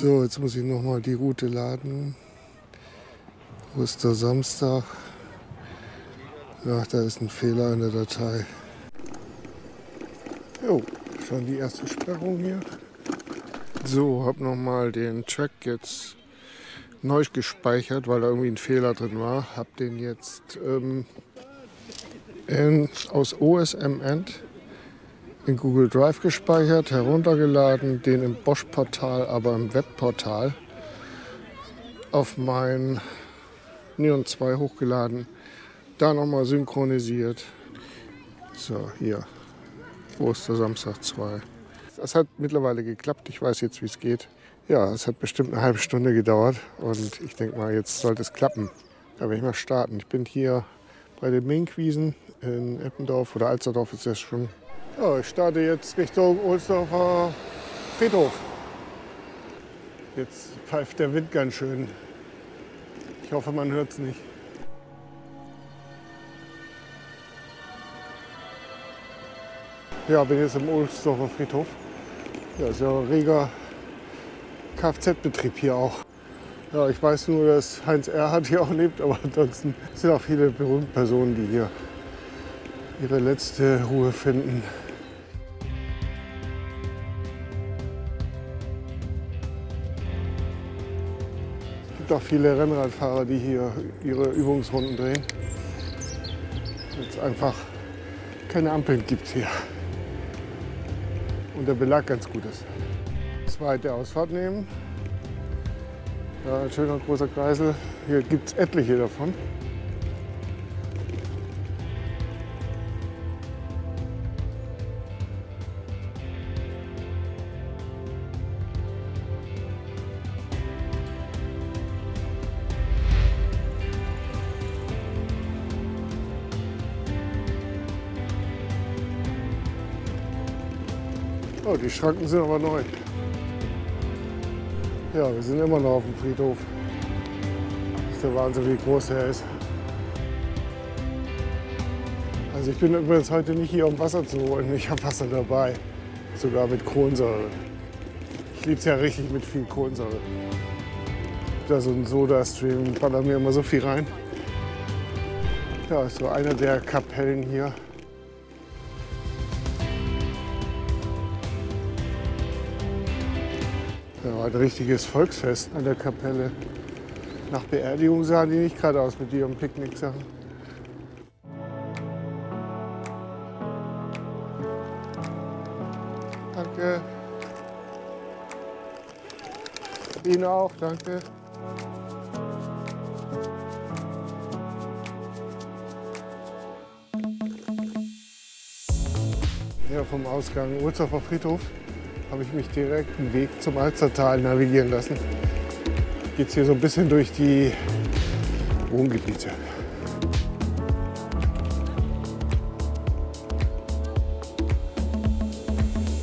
So, jetzt muss ich noch mal die Route laden. Wo ist der Samstag? Ach, da ist ein Fehler in der Datei. Jo, schon die erste Sperrung hier. So, habe noch mal den Track jetzt neu gespeichert, weil da irgendwie ein Fehler drin war. Habe den jetzt ähm, in, aus OSM End in Google Drive gespeichert, heruntergeladen, den im Bosch-Portal, aber im Webportal auf mein Neon 2 hochgeladen, da nochmal synchronisiert. So, hier, wo ist der Samstag 2? Das hat mittlerweile geklappt, ich weiß jetzt, wie es geht. Ja, es hat bestimmt eine halbe Stunde gedauert und ich denke mal, jetzt sollte es klappen. Da werde ich mal starten. Ich bin hier bei den Minkwiesen in Eppendorf oder Alsterdorf ist das schon ja, ich starte jetzt Richtung Ohlsdorfer Friedhof. Jetzt pfeift der Wind ganz schön. Ich hoffe, man hört es nicht. Ja, bin jetzt im Ohlsdorfer Friedhof. Ja, ist ja ein reger Kfz-Betrieb hier auch. Ja, ich weiß nur, dass Heinz Erhardt hier auch lebt, aber ansonsten sind auch viele berühmte Personen, die hier ihre letzte Ruhe finden. gibt auch viele Rennradfahrer, die hier ihre Übungsrunden drehen. Jetzt einfach keine Ampeln gibt es hier. Und der Belag ganz gut ist. Zweite Ausfahrt nehmen. Ja, ein schöner großer Kreisel. Hier gibt es etliche davon. Oh, die Schranken sind aber neu. Ja, wir sind immer noch auf dem Friedhof. Das ist der Wahnsinn, wie groß er ist. Also ich bin übrigens heute nicht hier, um Wasser zu holen. Ich habe Wasser dabei, sogar mit Kohlensäure. Ich liebe es ja richtig mit viel Kohlensäure. Da so ein Soda-Stream ballert mir immer so viel rein. Ja, ist so einer der Kapellen hier. Ein richtiges Volksfest an der Kapelle. Nach Beerdigung sahen die nicht gerade aus mit ihren Picknicksachen. Danke. Ihnen auch, danke. Ja, vom Ausgang Urzhofer Friedhof habe ich mich direkt einen Weg zum Alstertal navigieren lassen. Geht hier so ein bisschen durch die Wohngebiete.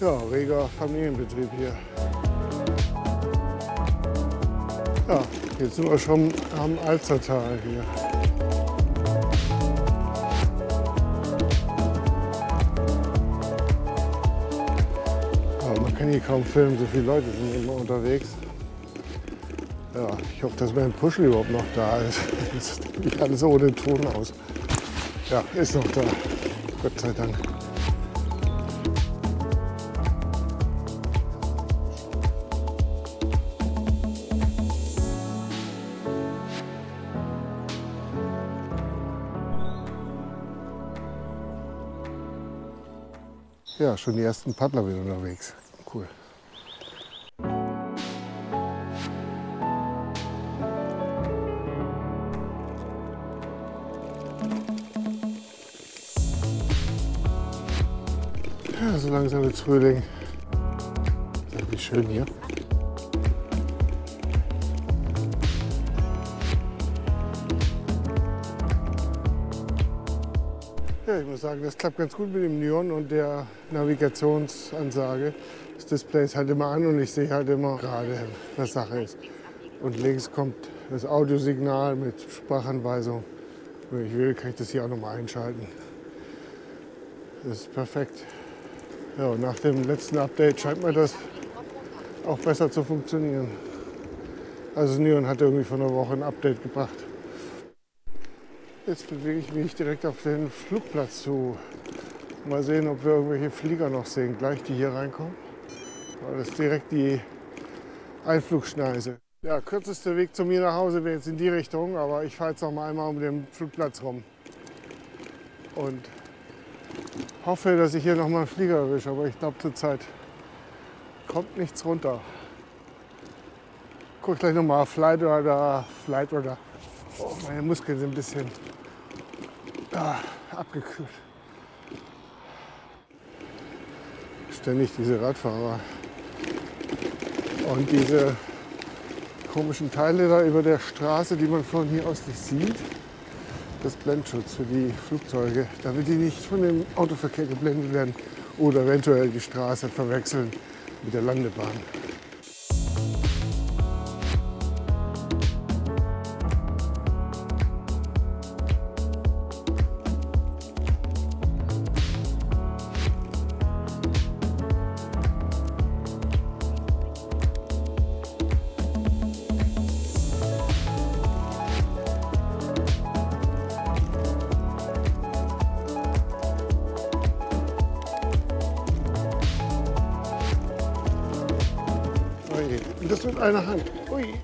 Ja, reger Familienbetrieb hier. Ja, jetzt sind wir schon am Alstertal hier. Kann hier kaum filmen, so viele Leute sind immer unterwegs. Ja, ich hoffe, dass mein Puschel überhaupt noch da ist. Das sieht alles ohne Ton aus. Ja, ist noch da. Gott sei Dank. Ja, schon die ersten Paddler wieder unterwegs cool. Ja, so langsam wird Frühling. Wie schön hier. Ja, ich muss sagen, das klappt ganz gut mit dem Neon und der Navigationsansage. Das Display ist halt immer an und ich sehe halt immer gerade, was Sache ist. Und links kommt das Audiosignal mit Sprachanweisung. Wenn ich will, kann ich das hier auch nochmal einschalten. Das ist perfekt. Ja, nach dem letzten Update scheint mir das auch besser zu funktionieren. Also Neon hat irgendwie vor einer Woche ein Update gebracht. Jetzt bewege ich mich direkt auf den Flugplatz zu. Mal sehen, ob wir irgendwelche Flieger noch sehen, gleich die hier reinkommen. Das ist direkt die Einflugschneise. Ja, kürzester Weg zu mir nach Hause wäre jetzt in die Richtung, aber ich fahre jetzt noch mal einmal um den Flugplatz rum. Und hoffe, dass ich hier noch mal einen Flieger erwische, aber ich glaube zurzeit kommt nichts runter. Guck gleich noch mal Flight oder Flight oder. Oh, meine Muskeln sind ein bisschen ah, abgekühlt. Ständig diese Radfahrer und diese komischen Teile da über der Straße, die man von hier aus nicht sieht. Das Blendschutz für die Flugzeuge, damit die nicht von dem Autoverkehr geblendet werden oder eventuell die Straße verwechseln mit der Landebahn. Mit einer Hand. Ui.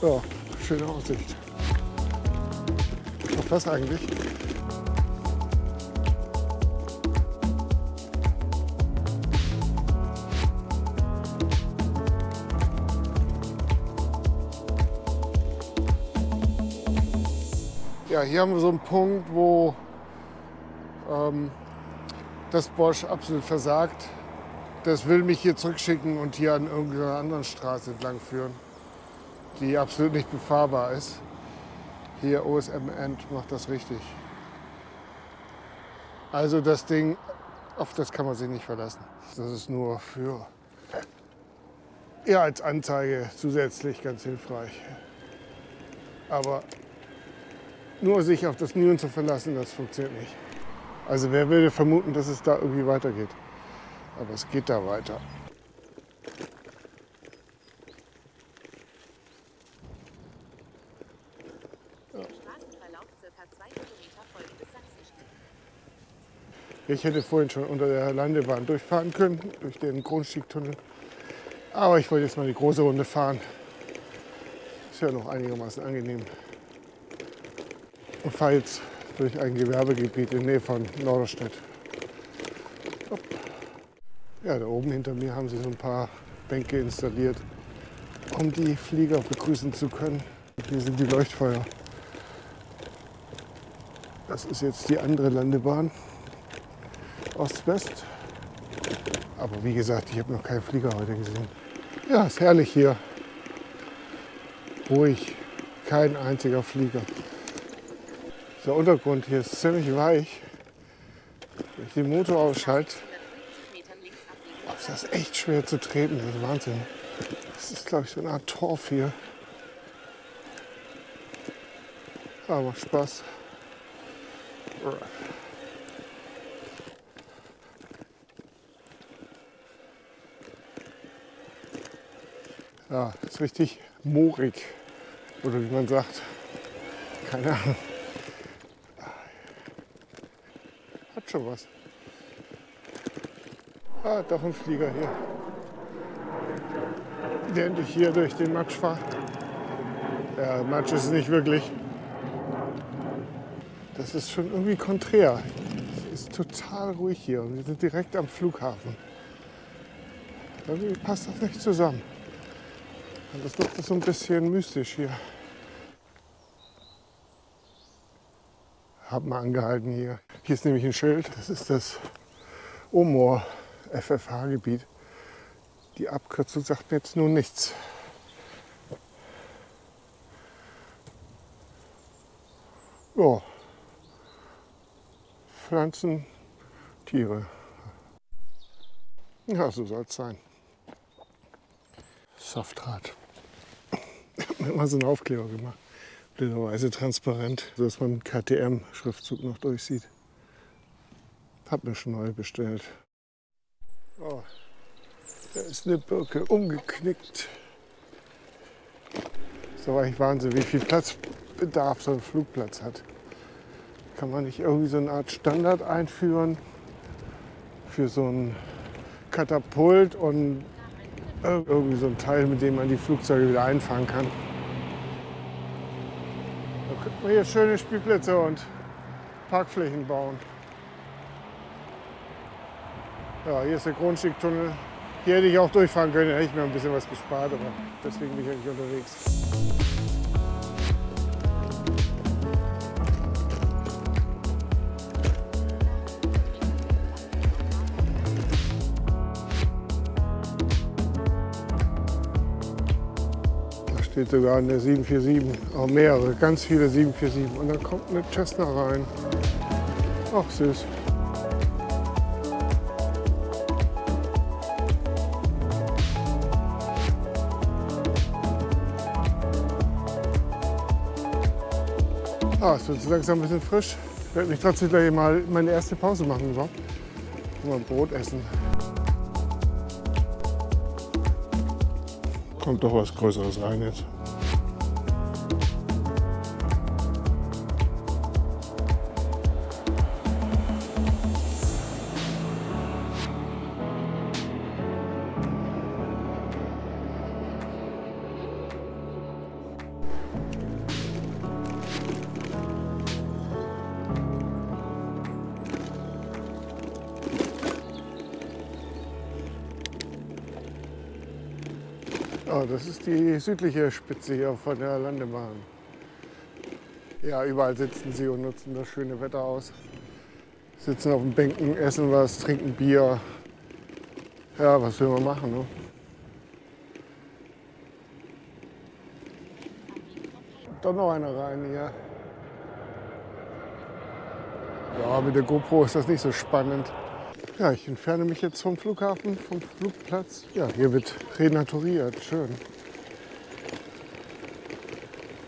So, schöne Aussicht. Auf was eigentlich? Ja, hier haben wir so einen Punkt, wo ähm, das Bosch absolut versagt das will mich hier zurückschicken und hier an irgendeiner anderen Straße entlang führen, die absolut nicht befahrbar ist. Hier OSM End macht das richtig. Also das Ding, auf das kann man sich nicht verlassen. Das ist nur für, ja, als Anzeige zusätzlich ganz hilfreich. Aber nur sich auf das Neon zu verlassen, das funktioniert nicht. Also wer würde vermuten, dass es da irgendwie weitergeht? Aber es geht da weiter. Ich hätte vorhin schon unter der Landebahn durchfahren können, durch den Grundstiegtunnel. Aber ich wollte jetzt mal die große Runde fahren. Ist ja noch einigermaßen angenehm. Und fahre jetzt durch ein Gewerbegebiet in der Nähe von Norderstedt. Ja, da oben hinter mir haben sie so ein paar Bänke installiert, um die Flieger begrüßen zu können. Hier sind die Leuchtfeuer. Das ist jetzt die andere Landebahn, Ost-West. Aber wie gesagt, ich habe noch keinen Flieger heute gesehen. Ja, ist herrlich hier. Ruhig, kein einziger Flieger. Der Untergrund hier ist ziemlich weich. Wenn ich den Motor ausschalte, das ist echt schwer zu treten, das ist Wahnsinn. Das ist, glaube ich, so eine Art Torf hier. Aber Spaß. Ja, ist richtig moorig. Oder wie man sagt. Keine Ahnung. Hat schon was. Ah, doch ein Flieger hier. Während ich hier durch den Matsch fahre. Ja, Matsch ist es nicht wirklich. Das ist schon irgendwie konträr. Es ist total ruhig hier und wir sind direkt am Flughafen. Irgendwie passt das nicht zusammen. Und das macht das so ein bisschen mystisch hier. Hab mal angehalten hier. Hier ist nämlich ein Schild. Das ist das Omoor. FFH-Gebiet. Die Abkürzung sagt mir jetzt nun nichts. Ja, Pflanzen, Tiere. Ja, so soll es sein. Saftrad. Immer so einen Aufkleber gemacht. Blöderweise transparent, sodass man KTM-Schriftzug noch durchsieht. Hab mir schon neu bestellt. Oh, da ist eine Birke umgeknickt. So war ich Wahnsinn, wie viel Platzbedarf so ein Flugplatz hat. Kann man nicht irgendwie so eine Art Standard einführen für so ein Katapult und irgendwie so ein Teil, mit dem man die Flugzeuge wieder einfangen kann. Da könnte man hier schöne Spielplätze und Parkflächen bauen. Ja, hier ist der Grundstücktunnel. Hier hätte ich auch durchfahren können, da hätte ich mir ein bisschen was gespart, aber deswegen bin ich eigentlich unterwegs. Steht sogar eine 747, auch mehrere, ganz viele 747. Und dann kommt eine Cessna rein. Ach süß. Ah, es wird langsam ein bisschen frisch. Ich werde mich trotzdem gleich mal meine erste Pause machen überhaupt. Mal Brot essen. kommt doch was Größeres rein jetzt. Oh, das ist die südliche Spitze hier von der Landebahn. Ja, überall sitzen sie und nutzen das schöne Wetter aus. Sitzen auf den Bänken, essen was, trinken Bier. Ja, was will man machen? Ne? Doch noch einer rein hier. Ja, mit der GoPro ist das nicht so spannend. Ja, ich entferne mich jetzt vom Flughafen, vom Flugplatz. Ja, hier wird renaturiert. Schön.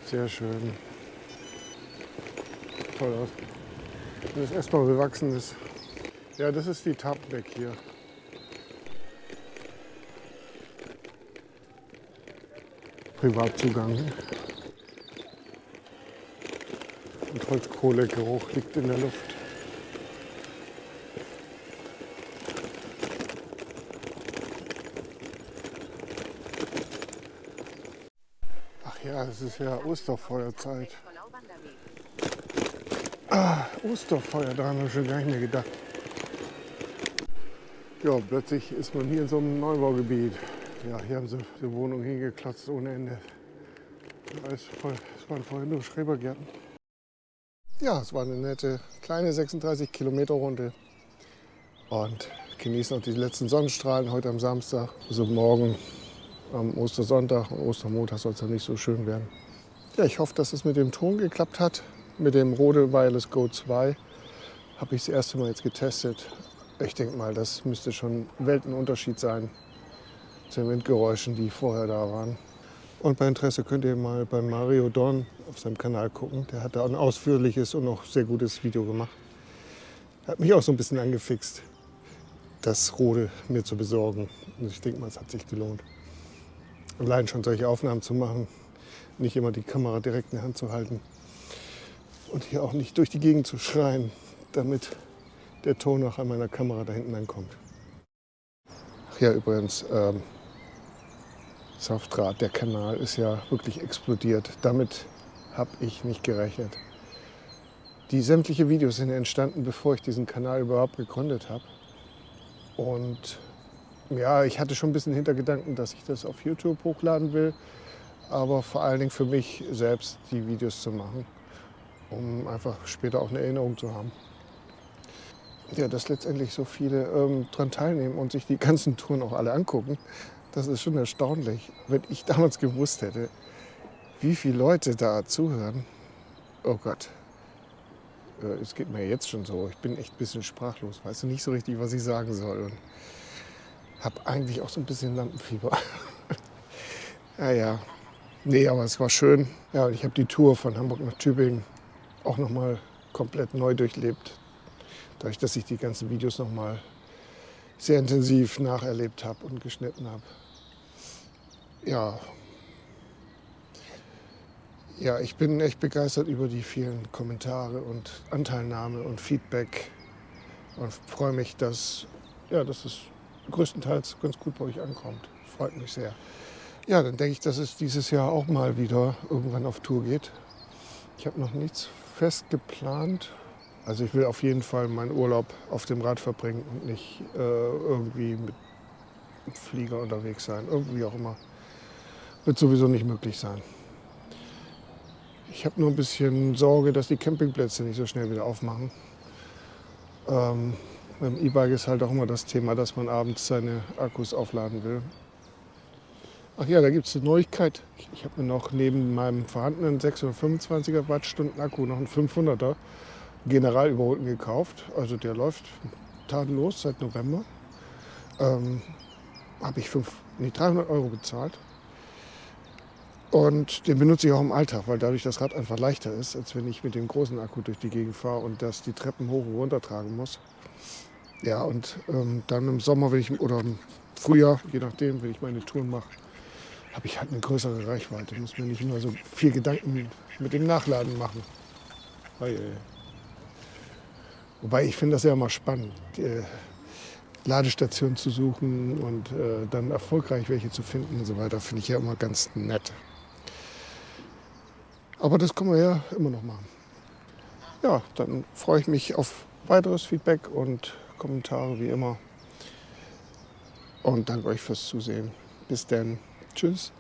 Sehr schön. Toll aus. Das erstmal bewachsen ist. Ja, das ist die Tapdeck hier. Privatzugang. Und Holzkohlegeruch liegt in der Luft. Ja, es ist ja Osterfeuerzeit. Ah, Osterfeuer, daran habe ich schon gar nicht mehr gedacht. Ja, plötzlich ist man hier in so einem Neubaugebiet. Ja, hier haben sie die Wohnung hingeklotzt ohne Ende. Es waren vorher nur Schrebergärten. Ja, es war eine nette kleine 36 Kilometer Runde. Und genießen noch die letzten Sonnenstrahlen heute am Samstag. Also morgen am Ostersonntag und Ostermontag soll es dann nicht so schön werden. Ja, ich hoffe, dass es mit dem Ton geklappt hat. Mit dem Rode Wireless Go 2 habe ich das erste Mal jetzt getestet. Ich denke mal, das müsste schon Weltenunterschied sein zu den Windgeräuschen, die vorher da waren. Und bei Interesse könnt ihr mal bei Mario Dorn auf seinem Kanal gucken. Der hat da ein ausführliches und noch sehr gutes Video gemacht. Hat mich auch so ein bisschen angefixt, das Rode mir zu besorgen. Und ich denke mal, es hat sich gelohnt allein schon solche Aufnahmen zu machen, nicht immer die Kamera direkt in der Hand zu halten und hier auch nicht durch die Gegend zu schreien, damit der Ton auch an meiner Kamera da hinten ankommt. Ach ja, übrigens, ähm, Saftrad, der Kanal ist ja wirklich explodiert. Damit habe ich nicht gerechnet. Die sämtlichen Videos sind entstanden, bevor ich diesen Kanal überhaupt gegründet habe. Und ja, ich hatte schon ein bisschen Hintergedanken, dass ich das auf YouTube hochladen will, aber vor allen Dingen für mich selbst die Videos zu machen, um einfach später auch eine Erinnerung zu haben. Ja, dass letztendlich so viele ähm, daran teilnehmen und sich die ganzen Touren auch alle angucken, das ist schon erstaunlich. Wenn ich damals gewusst hätte, wie viele Leute da zuhören, oh Gott, äh, es geht mir jetzt schon so. Ich bin echt ein bisschen sprachlos, weiß nicht so richtig, was ich sagen soll. Und habe eigentlich auch so ein bisschen Lampenfieber. naja, Nee, aber es war schön. Ja, ich habe die Tour von Hamburg nach Tübingen auch nochmal komplett neu durchlebt. Dadurch, dass ich die ganzen Videos nochmal sehr intensiv nacherlebt habe und geschnitten habe. Ja. Ja, ich bin echt begeistert über die vielen Kommentare und Anteilnahme und Feedback und freue mich, dass, ja, dass es größtenteils ganz gut bei euch ankommt. Freut mich sehr. Ja, dann denke ich, dass es dieses Jahr auch mal wieder irgendwann auf Tour geht. Ich habe noch nichts fest geplant. Also ich will auf jeden Fall meinen Urlaub auf dem Rad verbringen und nicht äh, irgendwie mit Flieger unterwegs sein. Irgendwie auch immer. Wird sowieso nicht möglich sein. Ich habe nur ein bisschen Sorge, dass die Campingplätze nicht so schnell wieder aufmachen. Ähm, beim E-Bike ist halt auch immer das Thema, dass man abends seine Akkus aufladen will. Ach ja, da gibt es eine Neuigkeit. Ich habe mir noch neben meinem vorhandenen 625er Wattstunden Akku noch einen 500er General überholten gekauft. Also der läuft tadellos seit November. Ähm, habe ich fünf, nee, 300 Euro bezahlt. Und den benutze ich auch im Alltag, weil dadurch das Rad einfach leichter ist, als wenn ich mit dem großen Akku durch die Gegend fahre und das die Treppen hoch und runter tragen muss. Ja, und ähm, dann im Sommer, wenn ich, oder im Frühjahr, je nachdem, wenn ich meine Touren mache, habe ich halt eine größere Reichweite. Ich muss mir nicht immer so viel Gedanken mit dem Nachladen machen. Wobei ich finde das ja immer spannend, die Ladestationen zu suchen und äh, dann erfolgreich welche zu finden und so weiter, finde ich ja immer ganz nett. Aber das können wir ja immer noch machen. Ja, dann freue ich mich auf weiteres Feedback und Kommentare wie immer. Und danke euch fürs Zusehen. Bis dann. Tschüss.